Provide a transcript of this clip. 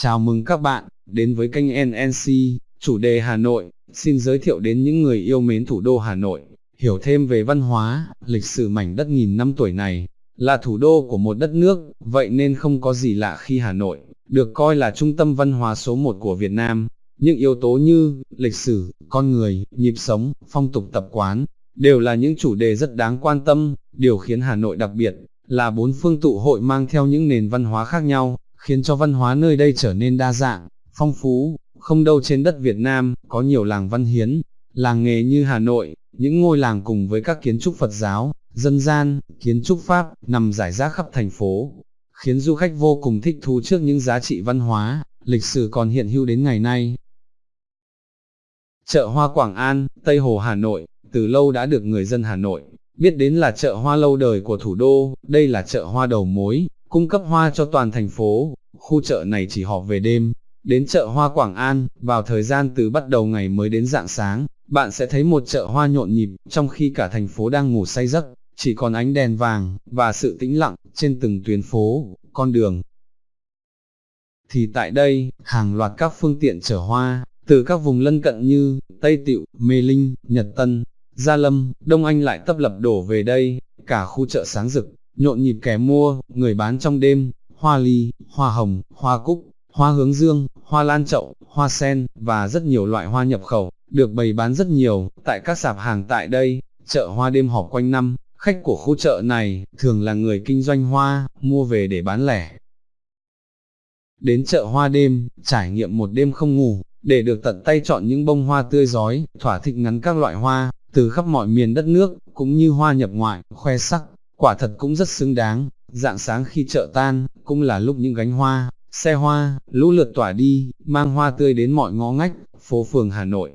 Chào mừng các bạn, đến với kênh NNC, chủ đề Hà Nội, xin giới thiệu đến những người yêu mến thủ đô Hà Nội, hiểu thêm về văn hóa, lịch sử mảnh đất nghìn năm tuổi này, là thủ đô của một đất nước, vậy nên không có gì lạ khi Hà Nội, được coi là trung tâm văn hóa số một của Việt Nam. Những yếu tố như, lịch sử, con người, nhịp sống, phong tục tập quán, đều là những chủ đề rất đáng quan tâm, điều khiến Hà Nội đặc biệt, là bốn phương tụ hội mang theo những nền văn hóa khác nhau, khiến cho văn hóa nơi đây trở nên đa dạng, phong phú, không đâu trên đất Việt Nam, có nhiều làng văn hiến, làng nghề như Hà Nội, những ngôi làng cùng với các kiến trúc Phật giáo, dân gian, kiến trúc Pháp, nằm rải rác khắp thành phố, khiến du khách vô cùng thích thú trước những giá trị văn hóa, lịch sử còn hiện hữu đến ngày nay. Chợ Hoa Quảng An, Tây Hồ Hà Nội, từ lâu đã được người dân Hà Nội, biết đến là chợ hoa lâu đời của thủ đô, đây là chợ hoa đầu mối, cung cấp hoa cho toàn thành phố, khu chợ này chỉ họp về đêm, đến chợ hoa Quảng An, vào thời gian từ bắt đầu ngày mới đến dạng sáng, bạn sẽ thấy một chợ hoa nhộn nhịp, trong khi cả thành phố đang ngủ say giấc, chỉ còn ánh đèn vàng, và sự tĩnh lặng, trên từng tuyến phố, con đường. Thì tại đây, hàng loạt các phương tiện chở hoa, từ các vùng lân cận như Tây Tịu, Mê Linh, Nhật Tân, Gia Lâm, Đông Anh lại tấp lập đổ về đây, cả khu chợ sáng rực, nhộn nhịp kẻ mua, người bán trong đêm, hoa ly, hoa hồng, hoa cúc, hoa hướng dương, hoa lan chậu, hoa sen, và rất nhiều loại hoa nhập khẩu, được bày bán rất nhiều, tại các sạp hàng tại đây, chợ hoa đêm họp quanh năm, khách của khu chợ này, thường là người kinh doanh hoa, mua về để bán lẻ. Đến chợ hoa đêm, trải nghiệm một đêm không ngủ, để được tận tay chọn những bông hoa tươi giói, thỏa thích ngắn các loại hoa, từ khắp mọi miền đất nước, cũng như hoa nhập ngoại, khoe sắc, quả thật cũng rất xứng đáng, dạng sáng khi chợ tan, cũng là lúc những gánh hoa, xe hoa, lũ lượt tỏa đi, mang hoa tươi đến mọi ngõ ngách, phố phường Hà Nội.